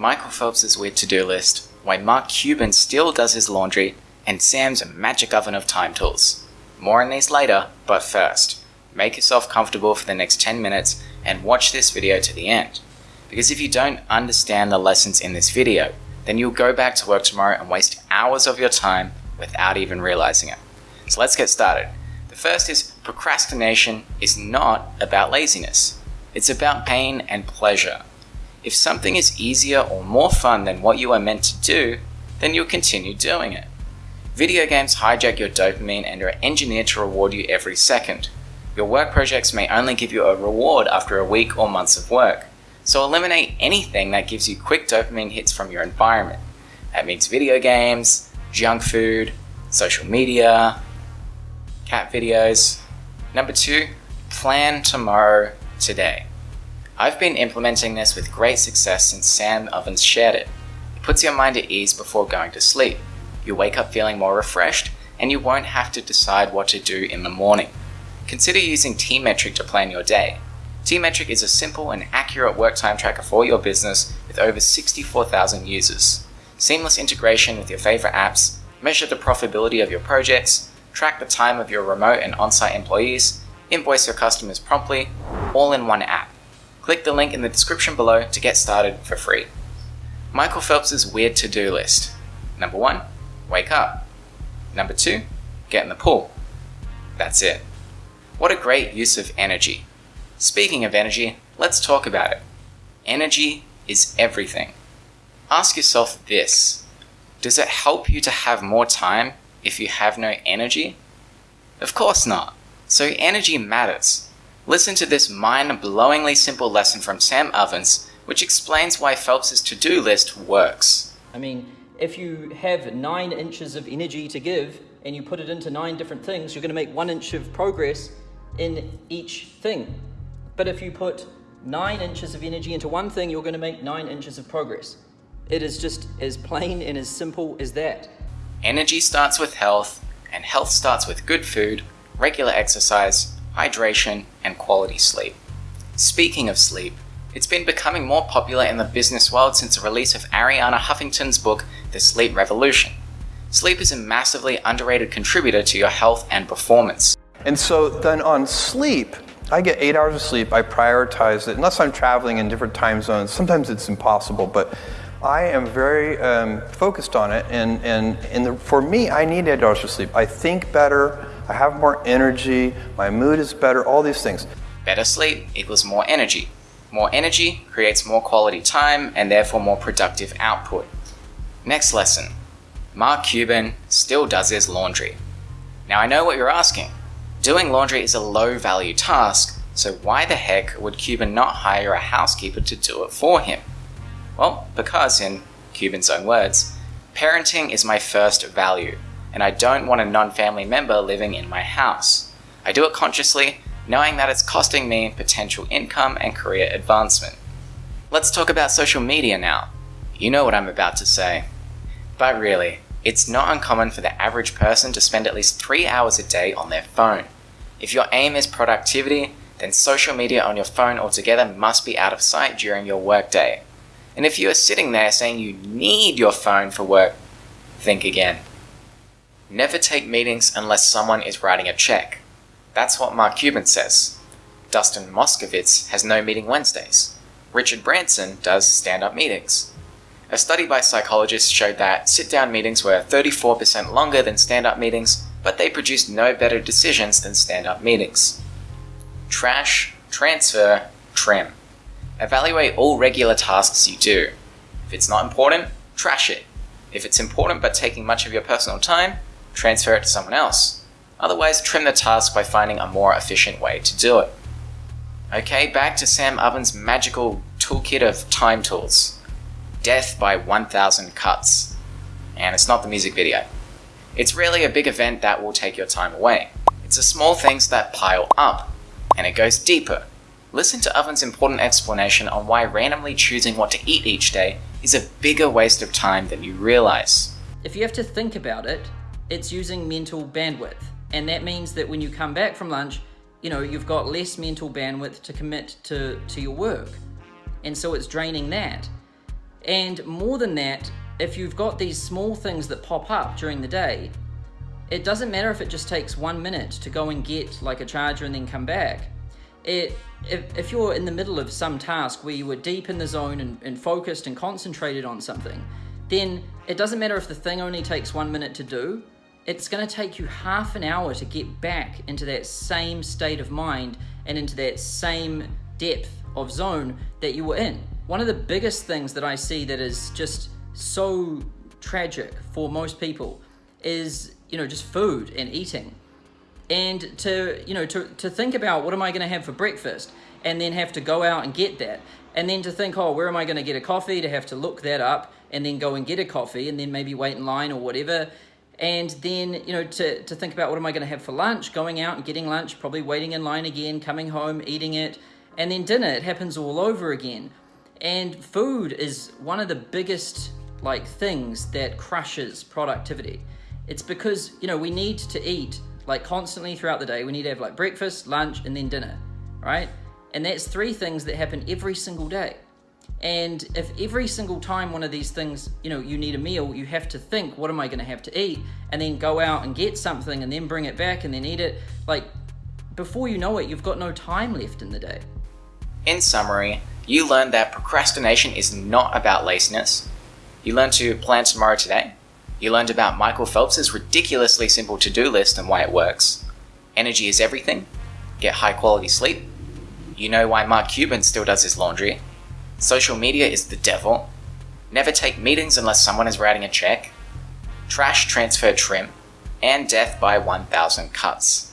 Michael Phelps' weird to-do list, why Mark Cuban still does his laundry, and Sam's magic oven of time tools. More on these later, but first, make yourself comfortable for the next 10 minutes and watch this video to the end. Because if you don't understand the lessons in this video, then you'll go back to work tomorrow and waste hours of your time without even realizing it. So let's get started. The first is procrastination is not about laziness. It's about pain and pleasure. If something is easier or more fun than what you are meant to do, then you'll continue doing it. Video games hijack your dopamine and are engineered to reward you every second. Your work projects may only give you a reward after a week or months of work, so eliminate anything that gives you quick dopamine hits from your environment. That means video games, junk food, social media, cat videos. Number two, plan tomorrow today. I've been implementing this with great success since Sam Ovens shared it. It puts your mind at ease before going to sleep. You wake up feeling more refreshed, and you won't have to decide what to do in the morning. Consider using T-Metric to plan your day. T-Metric is a simple and accurate work time tracker for your business with over 64,000 users. Seamless integration with your favorite apps, measure the profitability of your projects, track the time of your remote and on-site employees, invoice your customers promptly, all in one app. Click the link in the description below to get started for free. Michael Phelps' weird to-do list. Number one, wake up. Number two, get in the pool. That's it. What a great use of energy. Speaking of energy, let's talk about it. Energy is everything. Ask yourself this. Does it help you to have more time if you have no energy? Of course not. So energy matters. Listen to this mind-blowingly simple lesson from Sam Ovens, which explains why Phelps' to-do list works. I mean, if you have nine inches of energy to give and you put it into nine different things, you're going to make one inch of progress in each thing. But if you put nine inches of energy into one thing, you're going to make nine inches of progress. It is just as plain and as simple as that. Energy starts with health, and health starts with good food, regular exercise, hydration, and quality sleep. Speaking of sleep, it's been becoming more popular in the business world since the release of Arianna Huffington's book, The Sleep Revolution. Sleep is a massively underrated contributor to your health and performance. And so then on sleep, I get eight hours of sleep. I prioritize it, unless I'm traveling in different time zones. Sometimes it's impossible, but I am very um, focused on it. And, and, and the, for me, I need eight hours of sleep. I think better. I have more energy, my mood is better, all these things. Better sleep equals more energy. More energy creates more quality time and therefore more productive output. Next lesson. Mark Cuban still does his laundry. Now I know what you're asking. Doing laundry is a low value task, so why the heck would Cuban not hire a housekeeper to do it for him? Well, because in Cuban's own words, parenting is my first value and I don't want a non-family member living in my house. I do it consciously, knowing that it's costing me potential income and career advancement. Let's talk about social media now. You know what I'm about to say. But really, it's not uncommon for the average person to spend at least 3 hours a day on their phone. If your aim is productivity, then social media on your phone altogether must be out of sight during your workday. And if you are sitting there saying you need your phone for work, think again. Never take meetings unless someone is writing a check. That's what Mark Cuban says. Dustin Moskovitz has no meeting Wednesdays. Richard Branson does stand-up meetings. A study by psychologists showed that sit-down meetings were 34% longer than stand-up meetings, but they produced no better decisions than stand-up meetings. Trash, transfer, trim. Evaluate all regular tasks you do. If it's not important, trash it. If it's important but taking much of your personal time, transfer it to someone else. Otherwise, trim the task by finding a more efficient way to do it. Okay, back to Sam Ovens' magical toolkit of time tools. Death by 1000 cuts. And it's not the music video. It's really a big event that will take your time away. It's the small things that pile up, and it goes deeper. Listen to Ovens' important explanation on why randomly choosing what to eat each day is a bigger waste of time than you realize. If you have to think about it, it's using mental bandwidth. And that means that when you come back from lunch, you know, you've got less mental bandwidth to commit to, to your work. And so it's draining that. And more than that, if you've got these small things that pop up during the day, it doesn't matter if it just takes one minute to go and get like a charger and then come back. It, if, if you're in the middle of some task where you were deep in the zone and, and focused and concentrated on something, then it doesn't matter if the thing only takes one minute to do, it's going to take you half an hour to get back into that same state of mind and into that same depth of zone that you were in. One of the biggest things that I see that is just so tragic for most people is, you know, just food and eating. And to, you know, to, to think about what am I going to have for breakfast and then have to go out and get that. And then to think, oh, where am I going to get a coffee? To have to look that up and then go and get a coffee and then maybe wait in line or whatever. And then, you know, to, to think about what am I going to have for lunch, going out and getting lunch, probably waiting in line again, coming home, eating it, and then dinner, it happens all over again. And food is one of the biggest like things that crushes productivity. It's because, you know, we need to eat like constantly throughout the day. We need to have like breakfast, lunch, and then dinner, right? And that's three things that happen every single day. And if every single time one of these things, you know, you need a meal, you have to think, what am I going to have to eat? And then go out and get something and then bring it back and then eat it. Like, before you know it, you've got no time left in the day. In summary, you learned that procrastination is not about laziness. You learned to plan tomorrow today. You learned about Michael Phelps's ridiculously simple to do list and why it works. Energy is everything. Get high quality sleep. You know why Mark Cuban still does his laundry. Social media is the devil. Never take meetings unless someone is writing a check. Trash transfer trim. And death by 1000 cuts.